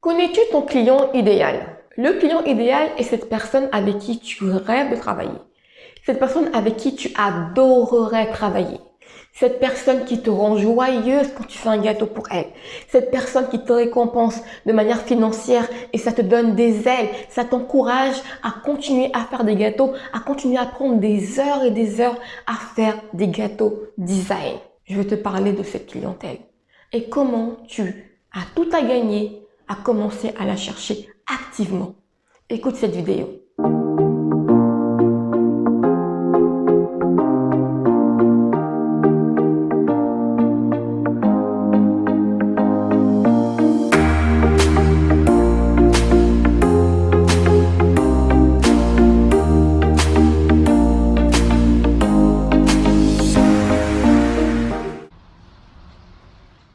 Connais-tu ton client idéal? Le client idéal est cette personne avec qui tu rêves de travailler. Cette personne avec qui tu adorerais travailler. Cette personne qui te rend joyeuse quand tu fais un gâteau pour elle. Cette personne qui te récompense de manière financière et ça te donne des ailes. Ça t'encourage à continuer à faire des gâteaux, à continuer à prendre des heures et des heures à faire des gâteaux design. Je vais te parler de cette clientèle et comment tu as tout à gagner à commencer à la chercher activement. Écoute cette vidéo.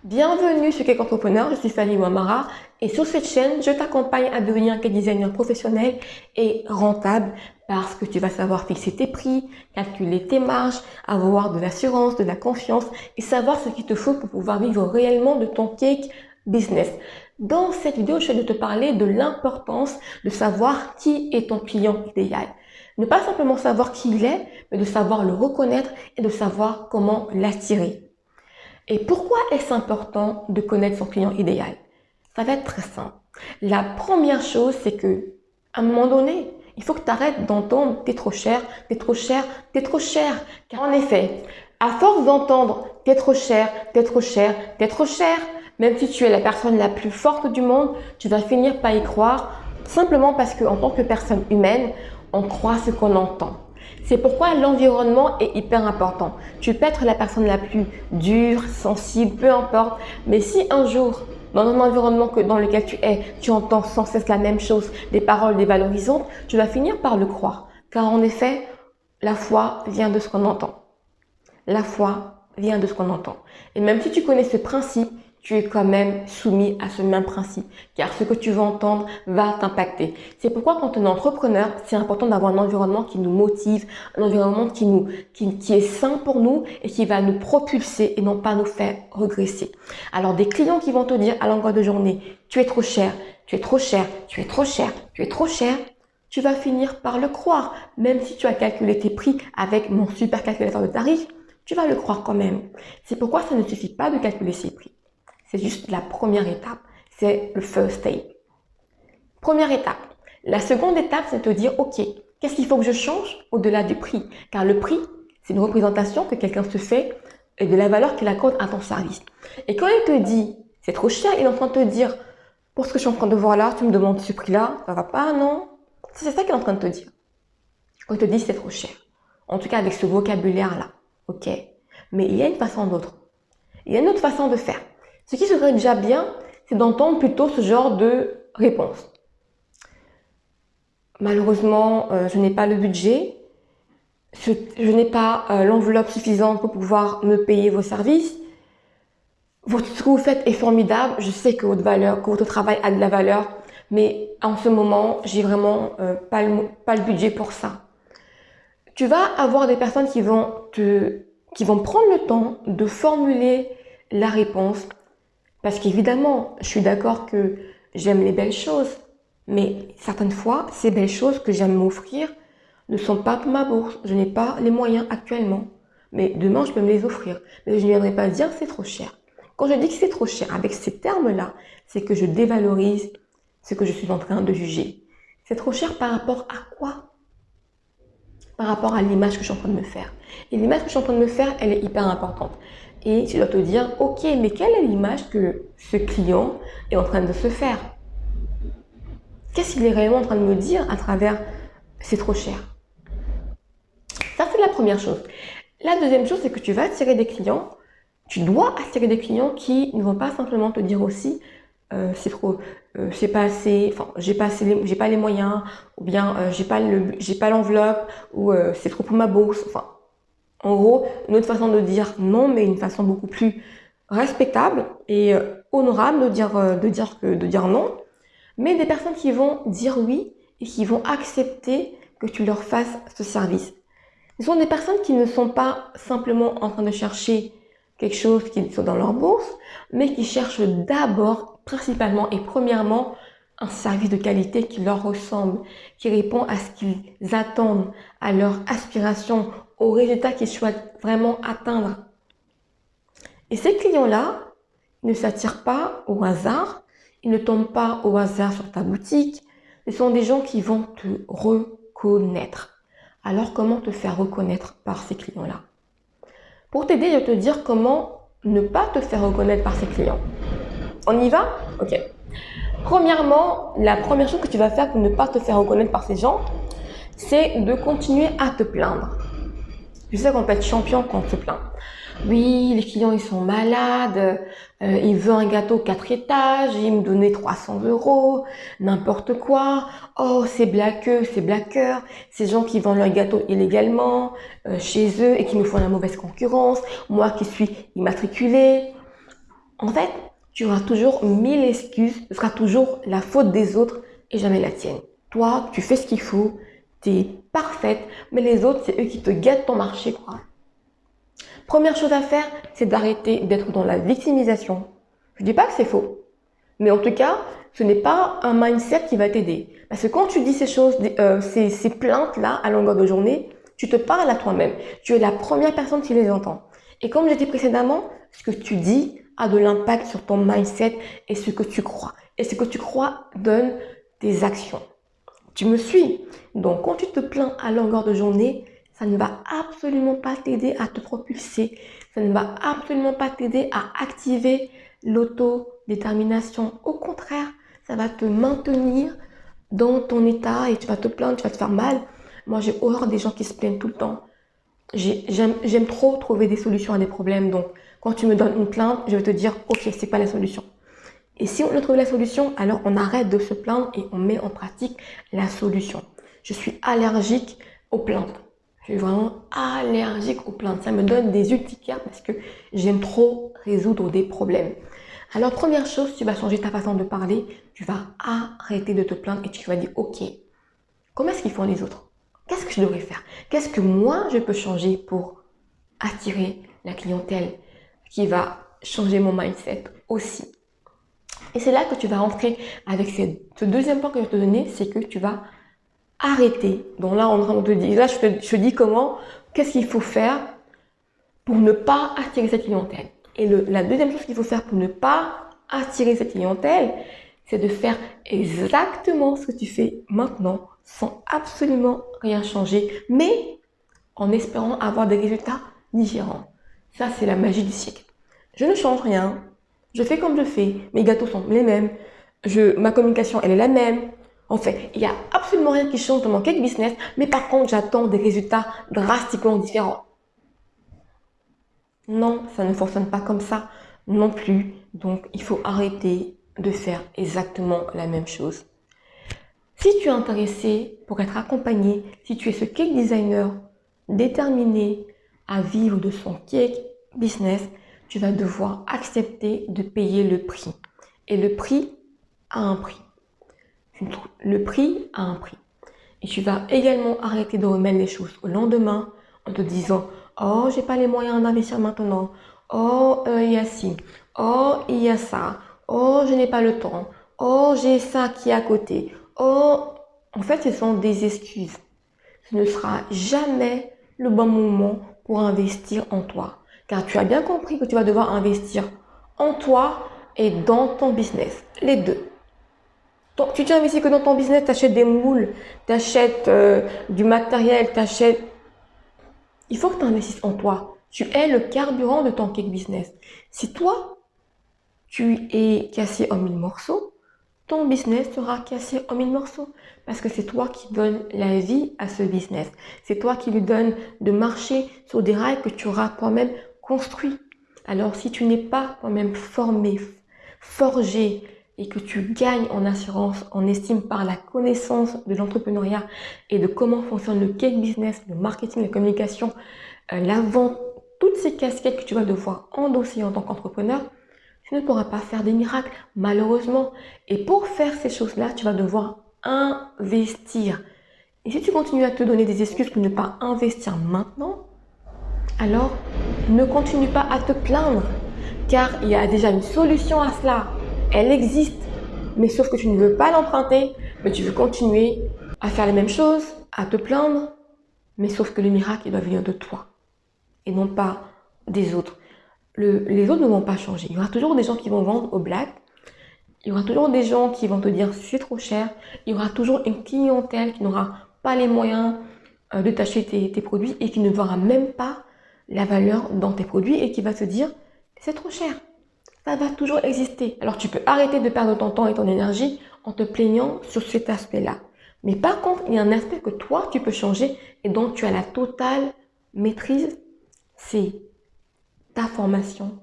Bienvenue sur Cake Entrepreneur, je suis Fanny Wamara et sur cette chaîne, je t'accompagne à devenir un cake designer professionnel et rentable parce que tu vas savoir fixer tes prix, calculer tes marges, avoir de l'assurance, de la confiance et savoir ce qu'il te faut pour pouvoir vivre réellement de ton cake business. Dans cette vidéo, je vais te parler de l'importance de savoir qui est ton client idéal. Ne pas simplement savoir qui il est, mais de savoir le reconnaître et de savoir comment l'attirer. Et pourquoi est-ce important de connaître son client idéal? Ça va être très simple. La première chose, c'est que à un moment donné, il faut que tu arrêtes d'entendre « t'es trop cher, t'es trop cher, t'es trop cher ». Car en effet, à force d'entendre « t'es trop cher, t'es trop cher, t'es trop cher », même si tu es la personne la plus forte du monde, tu vas finir par y croire simplement parce qu'en tant que personne humaine, on croit ce qu'on entend. C'est pourquoi l'environnement est hyper important. Tu peux être la personne la plus dure, sensible, peu importe. Mais si un jour, dans un environnement que, dans lequel tu es, tu entends sans cesse la même chose, des paroles dévalorisantes, tu vas finir par le croire. Car en effet, la foi vient de ce qu'on entend. La foi vient de ce qu'on entend. Et même si tu connais ce principe, tu es quand même soumis à ce même principe, car ce que tu vas entendre va t'impacter. C'est pourquoi quand on est entrepreneur, c'est important d'avoir un environnement qui nous motive, un environnement qui, nous, qui, est sain pour nous et qui va nous propulser et non pas nous faire regresser. Alors des clients qui vont te dire à longueur de journée, tu es trop cher, tu es trop cher, tu es trop cher, tu es trop cher, tu vas finir par le croire, même si tu as calculé tes prix avec mon super calculateur de tarifs, tu vas le croire quand même. C'est pourquoi ça ne suffit pas de calculer ses prix. C'est juste la première étape. C'est le first step. Première étape. La seconde étape, c'est de dire, OK, qu'est-ce qu'il faut que je change au-delà du prix? Car le prix, c'est une représentation que quelqu'un se fait de la valeur qu'il accorde à ton service. Et quand il te dit, c'est trop cher, il est en train de te dire, pour ce que je suis en train de voir là, tu me demandes ce prix-là, ça va pas, non C'est ça qu'il est en train de te dire. Quand il te dit, c'est trop cher. En tout cas, avec ce vocabulaire-là. OK Mais il y a une façon d'autre. Il y a une autre façon de faire. Ce qui serait déjà bien, c'est d'entendre plutôt ce genre de réponse. Malheureusement, euh, je n'ai pas le budget, je, n'ai pas euh, l'enveloppe suffisante pour pouvoir me payer vos services. Votre, ce que vous faites est formidable, je sais que votre valeur, que votre travail a de la valeur, mais en ce moment, j'ai vraiment euh, pas, le, budget pour ça. Tu vas avoir des personnes qui vont prendre le temps de formuler la réponse parce qu'évidemment, je suis d'accord que j'aime les belles choses, mais certaines fois, ces belles choses que j'aime m'offrir ne sont pas pour ma bourse. Je n'ai pas les moyens actuellement. Mais demain, je peux me les offrir. Mais je ne viendrai pas dire c'est trop cher. Quand je dis que c'est trop cher, avec ces termes-là, c'est que je dévalorise ce que je suis en train de juger. C'est trop cher par rapport à quoi? Par rapport à l'image que je suis en train de me faire. Et l'image que je suis en train de me faire, elle est hyper importante et tu dois te dire, ok, mais quelle est l'image que ce client est en train de se faire? Qu'est-ce qu'il est réellement en train de me dire à travers c'est trop cher? Ça, c'est la première chose. La deuxième chose, c'est que tu vas attirer des clients, tu dois attirer des clients qui ne vont pas simplement te dire aussi euh, c'est trop, euh, c'est pas assez, enfin j'ai pas assez, j'ai pas les moyens, ou bien euh, j'ai pas le, j'ai pas l'enveloppe, ou euh, c'est trop pour ma bourse. Enfin, en gros, une autre façon de dire non, mais une façon beaucoup plus respectable et euh, honorable de dire, euh, de dire non. Mais des personnes qui vont dire oui et qui vont accepter que tu leur fasses ce service. Ce sont des personnes qui ne sont pas simplement en train de chercher quelque chose qui soit dans leur bourse, mais qui cherchent d'abord principalement et premièrement un service de qualité qui leur ressemble, qui répond à ce qu'ils attendent, à leurs aspirations, aux résultats qu'ils souhaitent vraiment atteindre. Et ces clients-là ne s'attirent pas au hasard, ils ne tombent pas au hasard sur ta boutique, ce sont des gens qui vont te reconnaître. Alors comment te faire reconnaître par ces clients-là? Pour t'aider, je vais te dire comment ne pas te faire reconnaître par ces clients. On y va? Ok. Premièrement, la première chose que tu vas faire pour ne pas te faire reconnaître par ces gens, c'est de continuer à te plaindre. Tu sais qu'on peut être champion quand on se plaint. Oui, les clients, ils sont malades, euh, il veut un gâteau 4 étages, il me donnait 300 euros, n'importe quoi. Oh, c'est blaqueux, c'est blaqueur, ces gens qui vendent leur gâteau illégalement euh, chez eux et qui me font la mauvaise concurrence, moi qui suis immatriculée. En fait, tu auras toujours mille excuses, ce sera toujours la faute des autres et jamais la tienne. Toi, tu fais ce qu'il faut, tu es parfaite, mais les autres, c'est eux qui te gâtent ton marché, quoi. Première chose à faire, c'est d'arrêter d'être dans la victimisation. Je dis pas que c'est faux, mais en tout cas, ce n'est pas un mindset qui va t'aider. Parce que quand tu dis ces choses, euh, ces, plaintes-là à longueur de journée, tu te parles à toi-même. Tu es la première personne qui les entend. Et comme j'ai dit précédemment, ce que tu dis a de l'impact sur ton mindset et ce que tu crois. Et ce que tu crois donne des actions. Tu me suis Donc, quand tu te plains à longueur de journée, ça ne va absolument pas t'aider à te propulser. Ça ne va absolument pas t'aider à activer l'autodétermination. Au contraire, ça va te maintenir dans ton état et tu vas te plaindre, tu vas te faire mal. Moi, j'ai horreur des gens qui se plaignent tout le temps. J'aime trop trouver des solutions à des problèmes. Donc, quand tu me donnes une plainte, je vais te dire, ok, c'est pas la solution. Et si on a trouvé la solution, alors on arrête de se plaindre et on met en pratique la solution. Je suis allergique aux plaintes. Je suis vraiment allergique aux plaintes. Ça me donne des urticaires parce que j'aime trop résoudre des problèmes. Alors, première chose, tu vas changer ta façon de parler. Tu vas arrêter de te plaindre et tu vas dire, ok, comment est-ce qu'ils font les autres? Qu'est-ce que je devrais faire? Qu'est-ce que moi, je peux changer pour attirer la clientèle? Qui va changer mon mindset aussi. Et c'est là que tu vas rentrer avec ce deuxième point que je vais te donner, c'est que tu vas arrêter. Donc là, on te dit, là, je te, dis comment, qu'est-ce qu'il faut faire pour ne pas attirer cette clientèle. Et la deuxième chose qu'il faut faire pour ne pas attirer cette clientèle, c'est de faire exactement ce que tu fais maintenant sans absolument rien changer, mais en espérant avoir des résultats différents. Ça, c'est la magie du siècle. Je ne change rien. Je fais comme je fais. Mes gâteaux sont les mêmes. Ma communication, elle est la même. En fait, il n'y a absolument rien qui change dans mon cake business, mais par contre, j'attends des résultats drastiquement différents. Non, ça ne fonctionne pas comme ça non plus. Donc, il faut arrêter de faire exactement la même chose. Si tu es intéressé pour être accompagné, si tu es ce cake designer déterminé à vivre de son cake business, tu vas devoir accepter de payer le prix. Et le prix a un prix. Le prix a un prix. Et tu vas également arrêter de remettre les choses au lendemain en te disant « Oh, j'ai pas les moyens d'investir maintenant. Oh, euh, il y a ci. Oh, il y a ça. Oh, je n'ai pas le temps. Oh, j'ai ça qui est à côté. Oh, en fait, ce sont des excuses. Ce ne sera jamais le bon moment pour investir en toi. Car tu as bien compris que tu vas devoir investir en toi et dans ton business. Les deux. Donc, tu t'investis que dans ton business, tu achètes des moules, tu achètes euh, du matériel, tu achètes... Il faut que tu investisses en toi. Tu es le carburant de ton cake business. Si toi, tu es cassé en mille morceaux, ton business sera cassé en mille morceaux parce que c'est toi qui donnes la vie à ce business. C'est toi qui lui donnes de marcher sur des rails que tu auras toi-même construit. Alors si tu n'es pas toi-même formé, forgé et que tu gagnes en assurance, en estime par la connaissance de l'entrepreneuriat et de comment fonctionne le cake business, le marketing, la communication, euh, la vente, toutes ces casquettes que tu vas devoir endosser en tant qu'entrepreneur, tu ne pourras pas faire des miracles, malheureusement. Et pour faire ces choses-là, tu vas devoir investir. Et si tu continues à te donner des excuses pour ne pas investir maintenant, alors ne continue pas à te plaindre, car il y a déjà une solution à cela. elle existe, mais sauf que tu ne veux pas l'emprunter, mais tu veux continuer à faire les mêmes choses, à te plaindre, mais sauf que le miracle, il doit venir de toi et non pas des autres. Les autres ne vont pas changer. Il y aura toujours des gens qui vont vendre au black, il y aura toujours des gens qui vont te dire c'est trop cher, il y aura toujours une clientèle qui n'aura pas les moyens euh, de t'acheter tes, produits et qui ne verra même pas la valeur dans tes produits et qui va se dire c'est trop cher. Ça va toujours exister. Alors tu peux arrêter de perdre ton temps et ton énergie en te plaignant sur cet aspect-là. Mais par contre, il y a un aspect que toi, tu peux changer et dont tu as la totale maîtrise, c'est ta formation,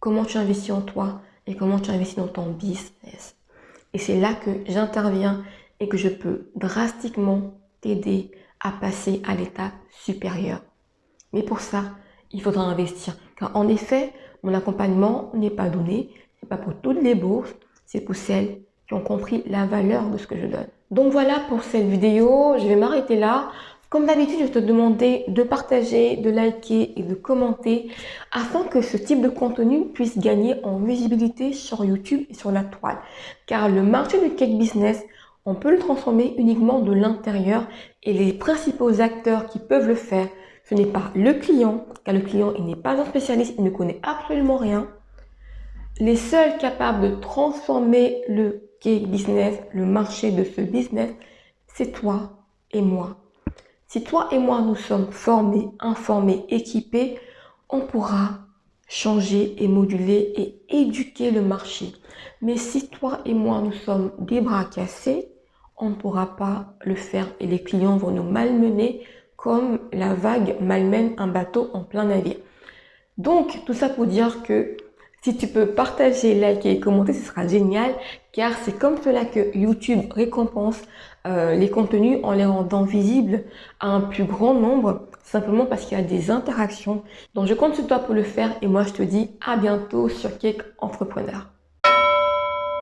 comment tu investis en toi et comment tu investis dans ton business. Et c'est là que j'interviens et que je peux drastiquement t'aider à passer à l'étape supérieure. Mais pour ça, il faudra investir. Car en effet, mon accompagnement n'est pas donné, c'est pas pour toutes les bourses, c'est pour celles qui ont compris la valeur de ce que je donne. Donc voilà pour cette vidéo, je vais m'arrêter là. Comme d'habitude, je vais te demander de partager, de liker et de commenter afin que ce type de contenu puisse gagner en visibilité sur YouTube et sur la toile. Car le marché du cake business, on peut le transformer uniquement de l'intérieur et les principaux acteurs qui peuvent le faire ce n'est pas le client, car le client il n'est pas un spécialiste, il ne connaît absolument rien. Les seuls capables de transformer le cake business, le marché de ce business, c'est toi et moi. Si toi et moi nous sommes formés, informés, équipés, on pourra changer et moduler et éduquer le marché. Mais si toi et moi nous sommes des bras cassés, on ne pourra pas le faire et les clients vont nous malmener comme la vague malmène un bateau en plein navire. Donc, tout ça pour dire que si tu peux partager, liker et commenter, ce sera génial car c'est comme cela que YouTube récompense euh, les contenus en les rendant visibles à un plus grand nombre simplement parce qu'il y a des interactions. Donc, je compte sur toi pour le faire et moi, je te dis à bientôt sur Cake Entrepreneur.